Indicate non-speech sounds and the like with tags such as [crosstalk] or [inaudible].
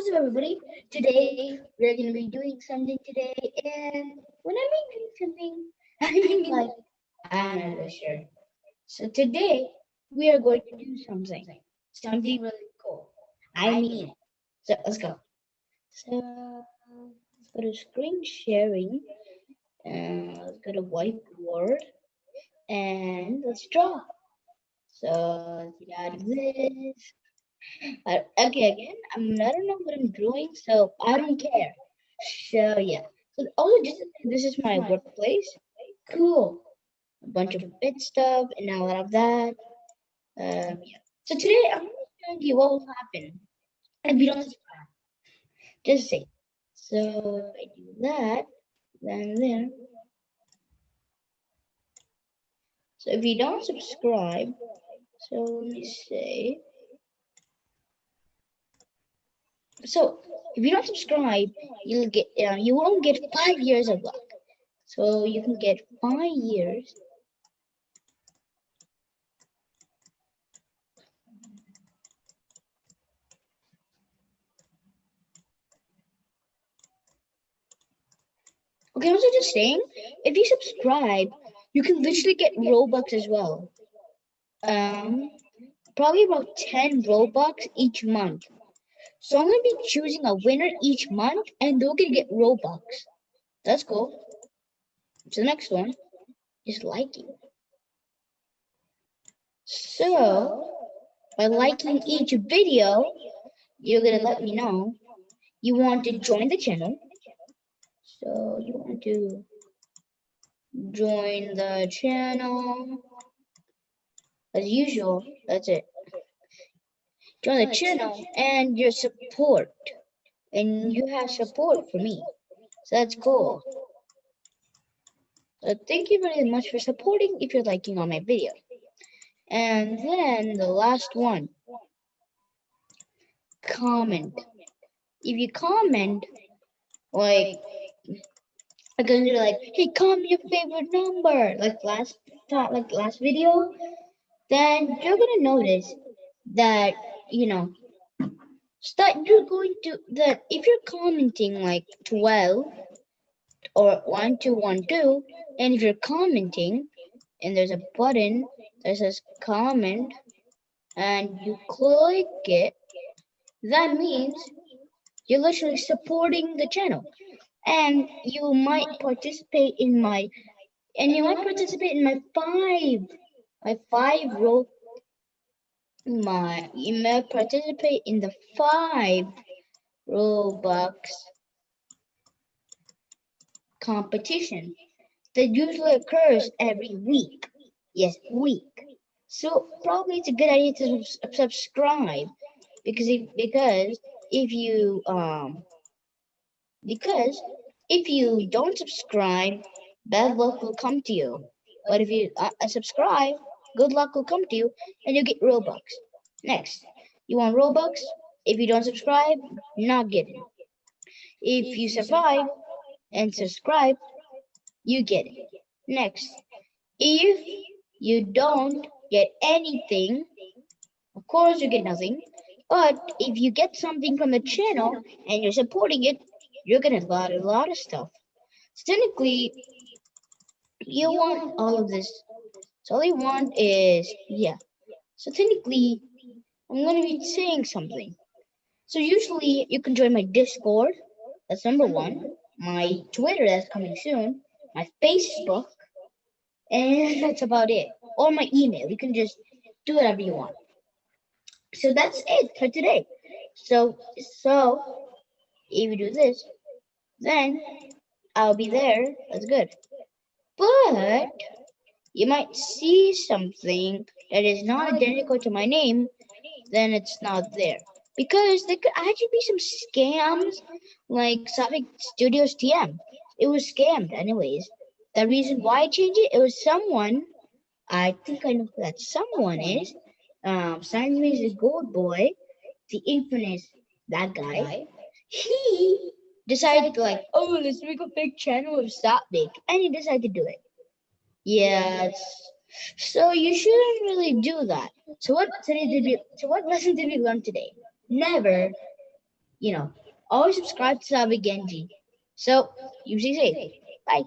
What's up, everybody? Today we're gonna be doing something today, and when I mean doing something, I [laughs] mean like I'm not sure. So today we are going to do something, something really cool. I mean it. So let's go. So let's go to screen sharing, and let's go to whiteboard, and let's draw. So let's get out of this. Uh, okay, again, I'm, I don't know what I'm doing, so I don't care. So yeah. So also, just this is my workplace. Cool. A bunch of bit stuff and a lot of that. Um, yeah. So today I'm to show you what will happen if you don't subscribe. Just say. So if I do that, then there. So if you don't subscribe, so let me say. So if you don't subscribe, you'll get uh, you won't get five years of luck. So you can get five years. Okay, I was just saying, if you subscribe, you can literally get Robux as well. Um, probably about 10 Robux each month. So I'm gonna be choosing a winner each month and they're gonna get Robux. That's cool. So the next one is liking. So by liking each video, you're gonna let me know you want to join the channel. So you want to join the channel as usual. That's it join the channel and your support. And you have support for me. So that's cool. So thank you very much for supporting if you're liking on my video. And then the last one. Comment. If you comment, like, I'm gonna do like, hey, comment your favorite number, like last like last video, then you're gonna notice that you know start you're going to that if you're commenting like 12 or 1212 and if you're commenting and there's a button that says comment and you click it that means you're literally supporting the channel. And you might participate in my and you might participate in my five my five role my email participate in the five Robux competition that usually occurs every week. Yes, week. So probably it's a good idea to subscribe because if because if you um because if you don't subscribe, bad luck will come to you. But if you uh, subscribe, good luck will come to you and you get Robux. Next, you want Robux? If you don't subscribe, not get It. If you survive and subscribe, you get it. Next, if you don't get anything, of course you get nothing. But if you get something from the channel and you're supporting it, you're gonna get a lot of stuff. So technically, you want all of this so all you want is, yeah. So technically, I'm going to be saying something. So usually you can join my Discord. That's number one. My Twitter, that's coming soon. My Facebook. And [laughs] that's about it. Or my email. You can just do whatever you want. So that's it for today. So, so if you do this, then I'll be there. That's good. But you might see something that is not identical to my name, then it's not there. Because there could actually be some scams like Savik Studios TM. It was scammed anyways. The reason why I changed it, it was someone, I think I know who that someone is. Um, me as a gold boy, the infamous, that guy. He decided to like, oh, let's make a fake channel of Savik. And he decided to do it. Yes. So you shouldn't really do that. So what today did we so what lesson did we learn today? Never you know, always subscribe to Savvy Genji. So, you stay safe. Bye.